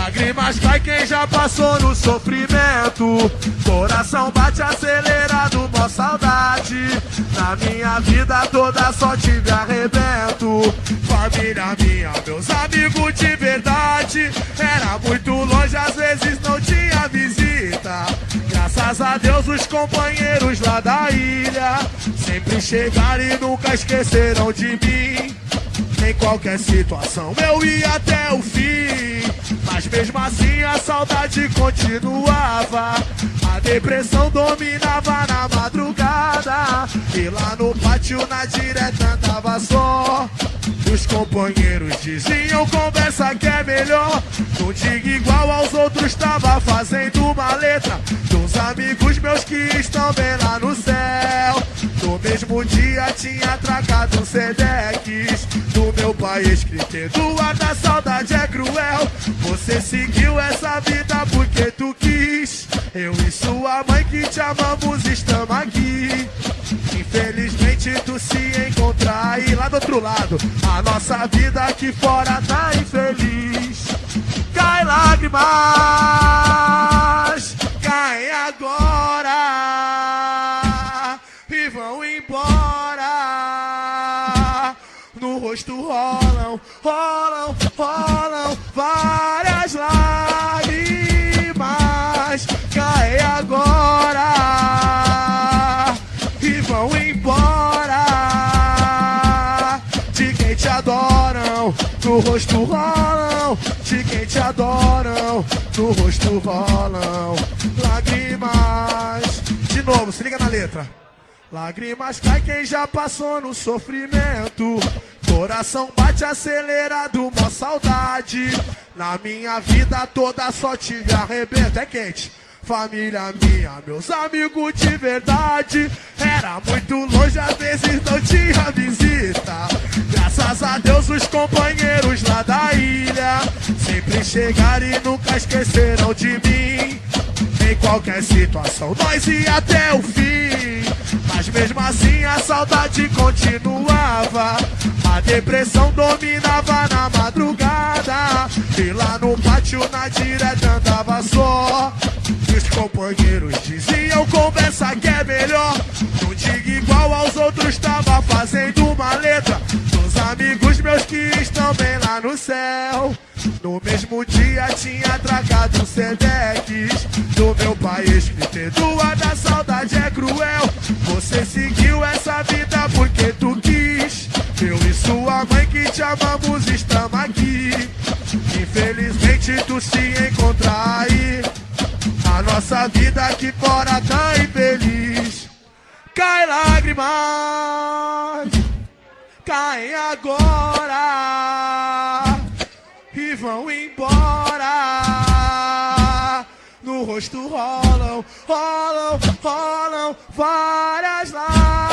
Lágrimas cai quem já passou no sofrimento. Coração bate acelerado, mó saudade. Na minha vida toda só tive arrebento. Família minha, meus amigos de verdade. Era muito longe, às vezes não tinha visita. Graças a Deus, os companheiros lá da ilha sempre chegaram e nunca esqueceram de mim. Em qualquer situação eu ia até o fim. Mas mesmo assim a saudade continuava. A depressão dominava na madrugada. E lá no pátio na direta andava só. Os companheiros diziam conversa que é melhor. Não diga igual aos outros, tava fazendo uma letra. Dos amigos meus que estão bem lá no céu. No mesmo dia tinha tracado Sedex meu pai escrito ar da saudade é cruel. Você seguiu essa vida porque tu quis. Eu e sua mãe que te amamos estamos aqui. Infelizmente tu se encontra aí lá do outro lado. A nossa vida aqui fora tá infeliz. Cai lágrimas, No rosto rolam, rolam, rolam várias lágrimas. Cai agora e vão embora. De quem te adoram, no rosto rolam. De quem te adoram, no rosto rolam lágrimas. De novo, se liga na letra. Lágrimas cai quem já passou no sofrimento. Coração bate acelerado, mó saudade. Na minha vida toda só tive arrebento, é quente. Família minha, meus amigos de verdade. Era muito longe, às vezes não tinha visita. Graças a Deus, os companheiros lá da ilha sempre chegaram e nunca esqueceram de mim. Em qualquer situação, nós ia até o fim. Mas mesmo assim a saudade continuava. A depressão dominava na madrugada. E lá no pátio na direta andava só. E os companheiros diziam conversa que é melhor. Não diga igual aos outros, tava fazendo uma letra. Dos amigos meus que estão bem lá no céu. No mesmo dia tinha tragado Sedex do meu pai escrito ar da saudade tu se encontra aí. A nossa vida aqui fora tá infeliz. Cai lágrimas, caem agora e vão embora. No rosto rolam, rolam, rolam várias lágrimas.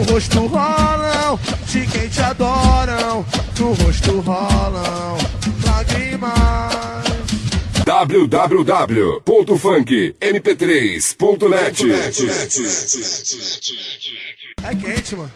No rosto rolam. De quem te adoram, no rosto rolam lágrimas www.funkmp3.net É quente, mano.